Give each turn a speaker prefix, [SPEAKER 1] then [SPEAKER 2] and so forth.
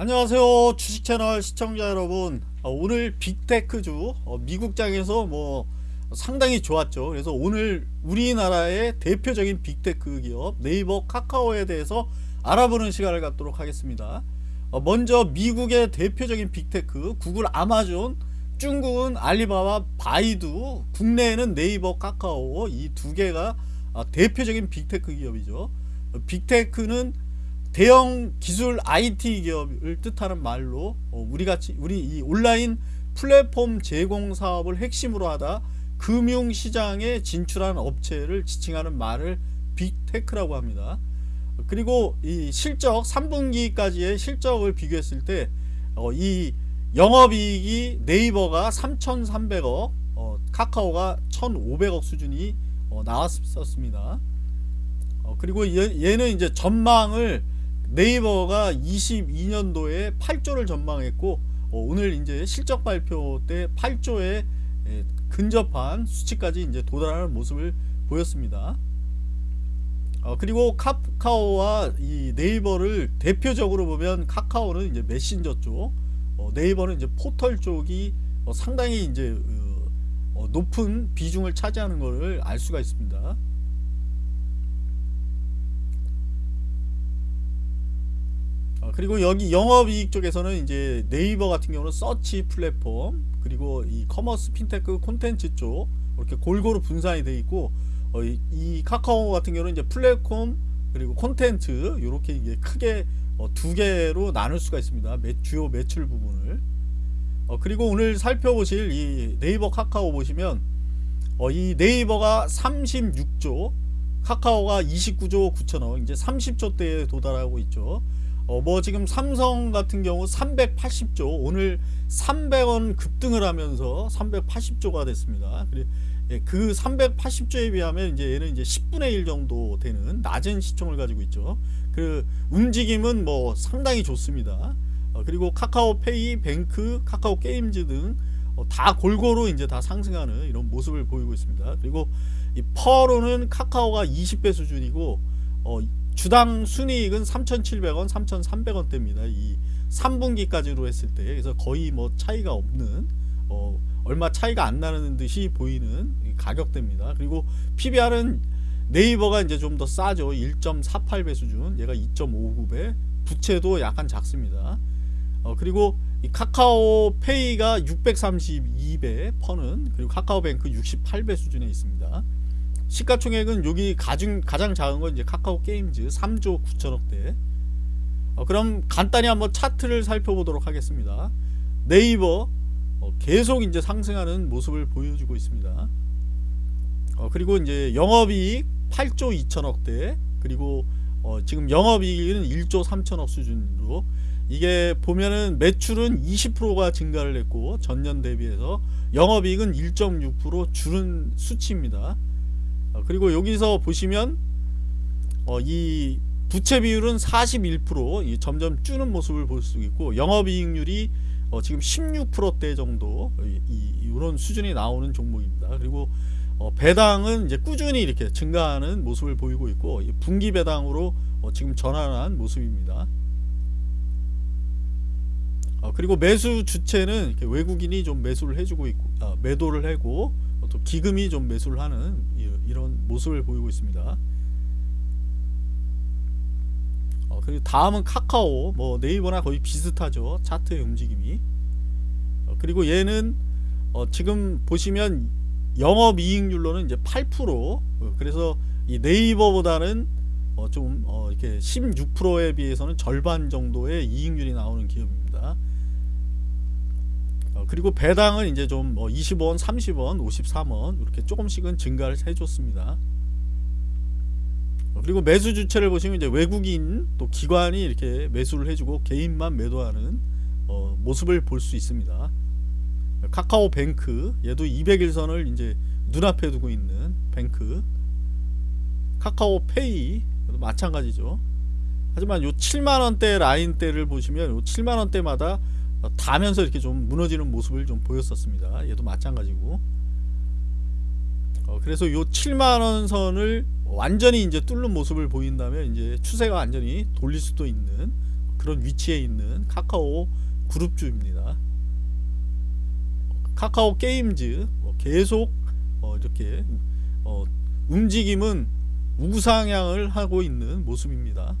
[SPEAKER 1] 안녕하세요 주식채널 시청자 여러분. 어, 오늘 빅테크주 어, 미국장에서 뭐 상당히 좋았죠. 그래서 오늘 우리나라의 대표적인 빅테크 기업 네이버 카카오에 대해서 알아보는 시간을 갖도록 하겠습니다. 어, 먼저 미국의 대표적인 빅테크 구글 아마존 중국은 알리바바 바이두 국내에는 네이버 카카오 이 두 개가 대표적인 빅테크 기업이죠. 빅테크는 대형 기술 IT 기업을 뜻하는 말로 어, 우리 같이 우리 이 온라인 플랫폼 제공 사업을 핵심으로 하다 금융 시장에 진출한 업체를 지칭하는 말을 빅테크라고 합니다. 그리고 이 실적 3분기까지의 실적을 비교했을 때이 어, 영업이익이 네이버가 3,300억 어, 카카오가 1,500억 수준이 나왔었습니다. 그리고 얘는 이제 전망을 네이버가 22년도에 8조를 전망했고 어, 오늘 이제 실적 발표 때 8조에 예, 근접한 수치까지 이제 도달하는 모습을 보였습니다. 어, 그리고 카카오와 이 네이버를 대표적으로 보면 카카오는 이제 메신저 쪽, 어, 네이버는 이제 포털 쪽이 어, 상당히 이제 높은 비중을 차지하는 것을 알 수가 있습니다. 그리고 여기 영업이익 쪽에서는 이제 네이버 같은 경우는 서치 플랫폼 그리고 이 commerce 핀테크 콘텐츠 쪽 이렇게 골고루 분산이 되어 있고 어, 이, 이, 카카오 같은 경우는 이제 플랫폼 그리고 콘텐츠 이렇게 이게 크게 어, 두 개로 나눌 수가 있습니다. 매, 주요 매출 부분을 어, 그리고 오늘 살펴보실 이 네이버 카카오 보시면 어, 이 네이버가 36조 카카오가 29조 9천억 이제 30조대에 도달하고 있죠. 어, 뭐 지금 삼성 같은 경우 380조 오늘 300원 급등을 하면서 380조가 됐습니다. 예, 그 380조에 비하면 이제 얘는 이제 10분의 1 정도 되는 낮은 시총을 가지고 있죠. 그 움직임은 뭐 상당히 좋습니다. 어, 그리고 카카오페이, 뱅크, 카카오 게임즈 등다 어, 골고루 이제 다 상승하는 이런 모습을 보이고 있습니다. 그리고 이 퍼로는 카카오가 20배 수준이고 어, 주당 순이익은 3,700원, 3,300원대입니다. 이 3분기까지로 했을 때 그래서 거의 뭐 차이가 없는 어, 얼마 차이가 안 나는 듯이 보이는 가격대입니다. 그리고 PBR은 네이버가 이제 좀 더 싸죠. 1.48배 수준. 얘가 2.59배. 부채도 약간 작습니다. 어, 그리고 이 카카오페이가 632배 퍼는 그리고 카카오뱅크 68배 수준에 있습니다. 시가총액은 여기 가중, 가장 작은 건 이제 카카오 게임즈 3조 9천억대. 어, 그럼 간단히 한번 차트를 살펴보도록 하겠습니다. 네이버 어, 계속 이제 상승하는 모습을 보여주고 있습니다. 어, 그리고 이제 영업이익 8조 2천억대. 그리고 어, 지금 영업이익은 1조 3천억 수준으로. 이게 보면은 매출은 20%가 증가를 했고 전년 대비해서 영업이익은 1.6% 줄은 수치입니다. 어, 그리고 여기서 보시면 어, 이 부채 비율은 41% 점점 줄는 모습을 볼 수 있고 영업이익률이 어, 지금 16%대 정도 이런 수준이 나오는 종목입니다. 그리고 어, 배당은 이제 꾸준히 이렇게 증가하는 모습을 보이고 있고 분기 배당으로 어, 지금 전환한 모습입니다. 어, 그리고 매수 주체는 외국인이 좀 매수를 해주고 있고 아, 매도를 하고 또 기금이 좀 매수를 하는 이런 모습을 보이고 있습니다. 어, 그리고 다음은 카카오 뭐 네이버나 거의 비슷하죠 차트의 움직임이 어, 그리고 얘는 어, 지금 보시면 영업이익률로는 이제 8% 어, 그래서 이 네이버보다는 어, 좀 어, 이렇게 16%에 비해서는 절반 정도의 이익률이 나오는 기업입니다. 그리고 배당은 이제 좀 20원, 30원, 53원 이렇게 조금씩은 증가를 해줬습니다. 그리고 매수 주체를 보시면 이제 외국인 또 기관이 이렇게 매수를 해주고 개인만 매도하는 어, 모습을 볼 수 있습니다. 카카오뱅크 얘도 200일선을 이제 눈앞에 두고 있는 뱅크 카카오페이 마찬가지죠. 하지만 요 7만원대 라인대를 보시면 요 7만원대마다 어, 다면서 이렇게 좀 무너지는 모습을 좀 보였었습니다. 얘도 마찬가지고. 어, 그래서 이 7만원 선을 완전히 이제 뚫는 모습을 보인다면 이제 추세가 완전히 돌릴 수도 있는 그런 위치에 있는 카카오 그룹주입니다. 카카오 게임즈 뭐 계속 어, 이렇게 어, 움직임은 우상향을 하고 있는 모습입니다.